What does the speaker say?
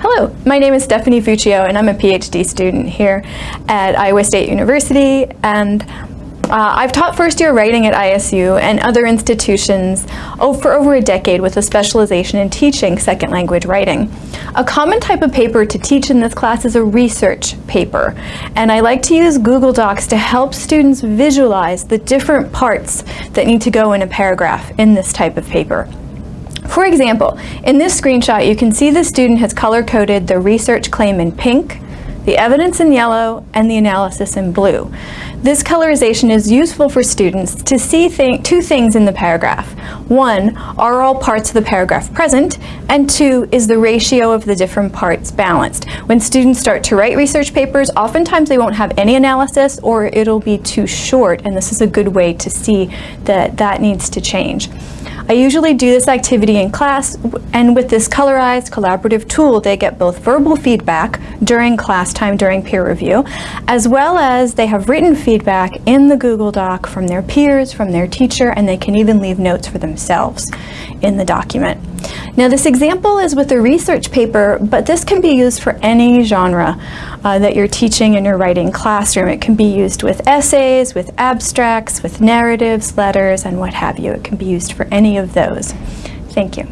Hello, my name is Stephanie Fuccio and I'm a PhD student here at Iowa State University and uh, I've taught first year writing at ISU and other institutions for over a decade with a specialization in teaching second language writing. A common type of paper to teach in this class is a research paper and I like to use Google Docs to help students visualize the different parts that need to go in a paragraph in this type of paper. For example, in this screenshot you can see the student has color-coded the research claim in pink, the evidence in yellow, and the analysis in blue. This colorization is useful for students to see th two things in the paragraph. One, are all parts of the paragraph present? And two, is the ratio of the different parts balanced? When students start to write research papers, oftentimes they won't have any analysis or it'll be too short, and this is a good way to see that that needs to change. I usually do this activity in class and with this colorized collaborative tool they get both verbal feedback during class time during peer review as well as they have written feedback in the Google Doc from their peers, from their teacher and they can even leave notes for themselves in the document. Now this example is with a research paper, but this can be used for any genre uh, that you're teaching in your writing classroom. It can be used with essays, with abstracts, with narratives, letters, and what have you. It can be used for any of those. Thank you.